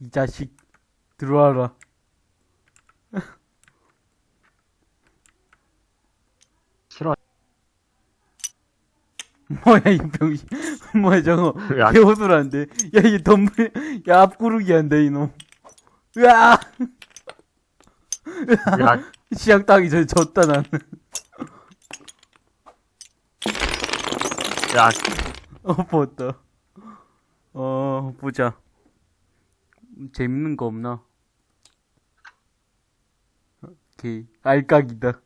이 자식 들어와라. 싫어. 뭐야 이 병신. 뭐야 저거. 야. 개호술한데. 야 이게 덤블. 야 앞구르기 한다 이놈. 으아. 야, 시작 따기 전에 졌다 나는. 야, 어 봤다. 어 보자. 재밌는 거 없나? 오케이 알까기다.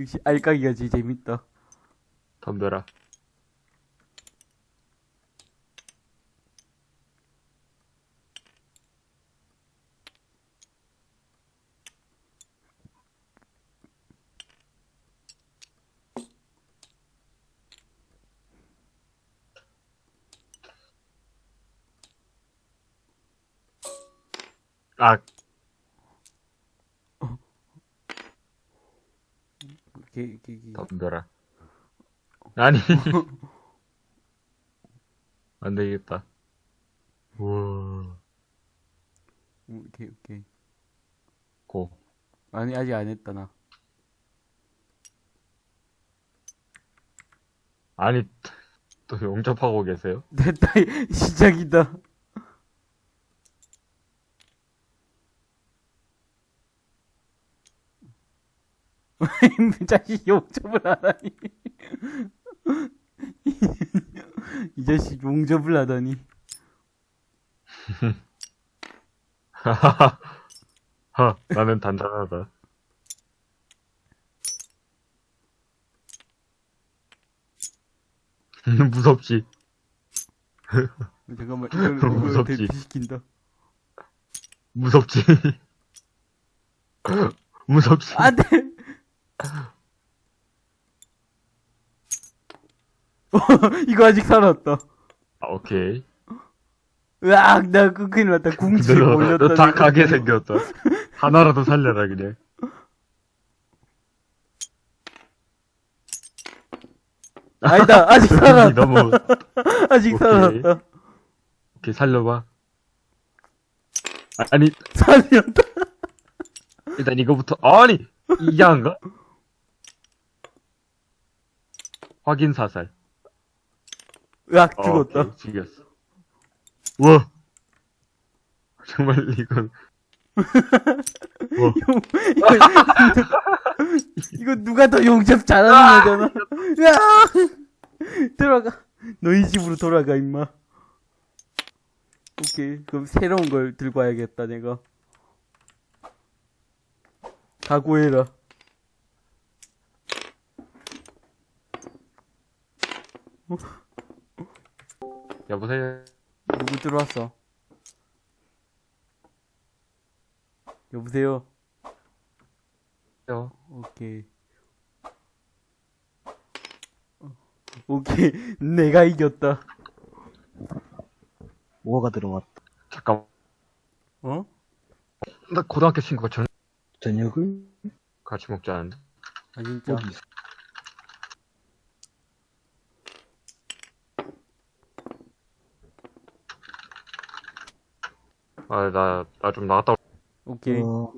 역시 알까기가 제일 재밌다. 덤벼라. 아, 오케이 오케이 오케이. 덤벼라. 아니. 안 되겠다. 우와. 오케이 오케이. 고. 아니 아직 안 했다 나. 아니, 또 용접하고 계세요? 됐다 시작이다. 자식 용접을 하다니. 이 자식 용접을 하다니. 하, 나는 단단하다. 무섭지? 잠깐만 이걸 이걸 무섭지. 대피시킨다. 무섭지? 무섭지? 안 돼. 이거 아직 살았다. 아, 오케이. 으악, 나 그, 큰일 났다. 올렸다. 너다 내가. 가게 생겼다. 하나라도 살려라, 그냥. 아니다, 아직 살았다. 너무, 아직 오케이. 살았다. 오케이, 살려봐. 아, 아니, 살렸다. 일단 이거부터, 아니! 이상한가? 확인 사살. 으악, 어, 죽었다. 오케이, 죽였어. 우와! 정말 이건. 이거 누가 더 용접 잘하는 거잖아. 으악! 들어가. 너희 집으로 돌아가, 임마. 오케이. 그럼 새로운 걸 들고 와야겠다, 내가. 각오해라. 여보세요? 누구 들어왔어? 여보세요? 오케이. 어, 오케이. 내가 이겼다. 뭐가 들어왔다. 잠깐, 어? 나 고등학교 친구가 전 저녁을 같이 먹자는데. 아, 진짜. 아, 나, 나 좀 나갔다 올- 오케이. 어,